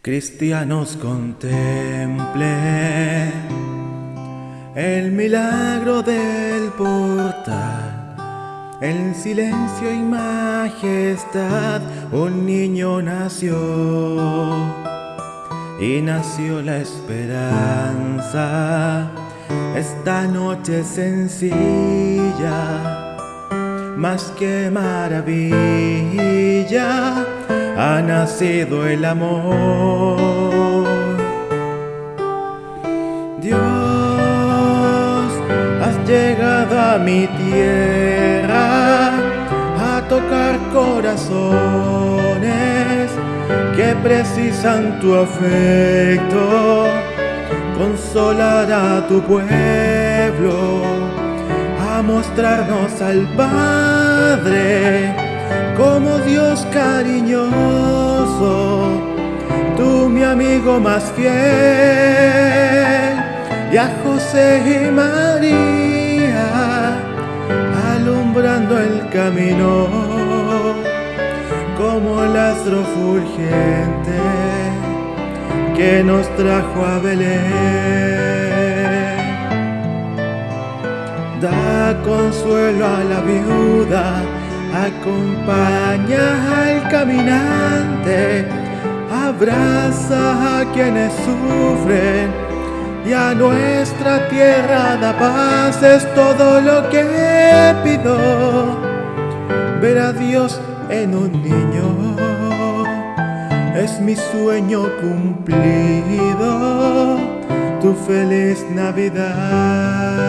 Cristianos contemplen el milagro del portal. En silencio y majestad un niño nació y nació la esperanza. Esta noche sencilla, más que maravilla ha nacido el amor. Dios, has llegado a mi tierra a tocar corazones que precisan tu afecto, consolar a tu pueblo, a mostrarnos al Padre como Dios cariñoso, tú mi amigo más fiel, y a José y María, alumbrando el camino, como el astro fulgente que nos trajo a Belén. Da consuelo a la viuda, Acompaña al caminante, abraza a quienes sufren y a nuestra tierra da paz, es todo lo que pido. Ver a Dios en un niño es mi sueño cumplido, tu feliz Navidad.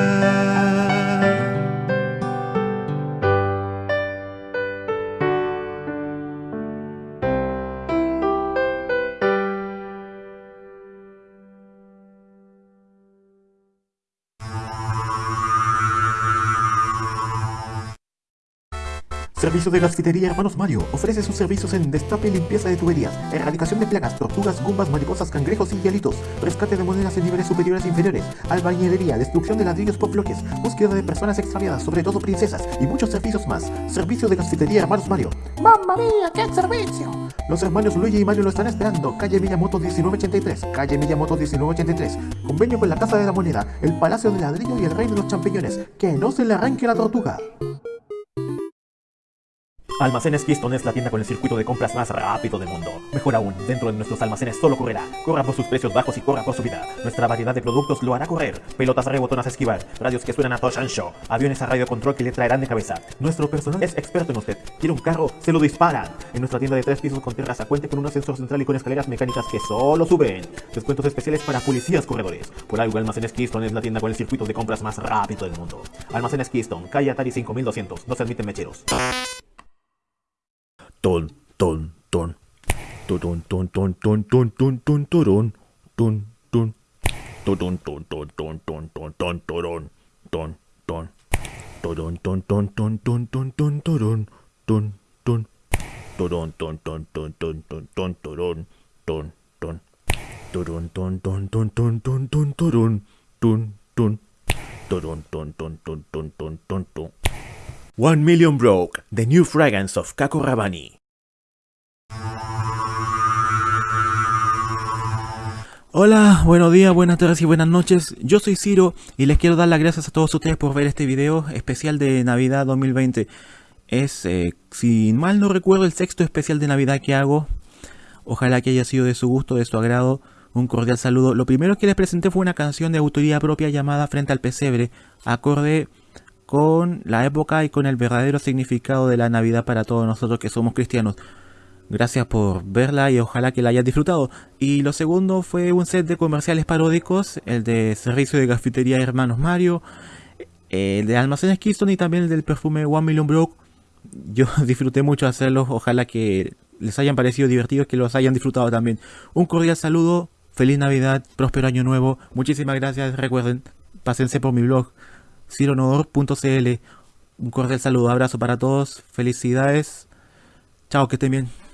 Servicio de Gasfitería Hermanos Mario. Ofrece sus servicios en destape y limpieza de tuberías, erradicación de plagas, tortugas, gumbas, mariposas, cangrejos y hielitos, rescate de monedas en niveles superiores e inferiores, albañilería, destrucción de ladrillos por bloques, búsqueda de personas extraviadas, sobre todo princesas, y muchos servicios más. Servicio de Gasfitería Hermanos Mario. ¡Mamma mía, qué servicio! Los hermanos Luigi y Mario lo están esperando. Calle Miyamoto 1983. Calle Miyamoto 1983. Convenio con la Casa de la Moneda, el Palacio de Ladrillo y el Reino de los Champiñones. Que no se le arranque la tortuga. Almacenes Keystone es la tienda con el circuito de compras más rápido del mundo. Mejor aún, dentro de nuestros almacenes solo correrá. Corra por sus precios bajos y corra por su vida. Nuestra variedad de productos lo hará correr. Pelotas rebotonas esquivar, radios que suenan a Touch and Show, aviones a radio control que le traerán de cabeza. Nuestro personal es experto en usted. ¿Quiere un carro? Se lo disparan. En nuestra tienda de tres pisos con terraza cuente con un ascensor central y con escaleras mecánicas que solo suben. Descuentos especiales para policías corredores. Por algo Almacenes Keystone es la tienda con el circuito de compras más rápido del mundo. Almacenes Keystone, calle Atari 5200. No se admiten mecheros 1 Million Broke, the new fragrance of Kako Hola, buenos días, buenas tardes y buenas noches. Yo soy Ciro y les quiero dar las gracias a todos ustedes por ver este video especial de Navidad 2020. Es, eh, si mal no recuerdo, el sexto especial de Navidad que hago. Ojalá que haya sido de su gusto, de su agrado. Un cordial saludo. Lo primero que les presenté fue una canción de autoría propia llamada Frente al Pesebre, acorde con la época y con el verdadero significado de la Navidad para todos nosotros que somos cristianos. Gracias por verla y ojalá que la hayas disfrutado. Y lo segundo fue un set de comerciales paródicos, el de servicio de cafetería Hermanos Mario, el de almacenes Keystone y también el del perfume One Million Broke. Yo disfruté mucho hacerlos, ojalá que les hayan parecido divertidos, que los hayan disfrutado también. Un cordial saludo, feliz Navidad, próspero año nuevo, muchísimas gracias, recuerden, pásense por mi blog cironodor.cl. Un cordial saludo, abrazo para todos, felicidades. Chao, que estén bien.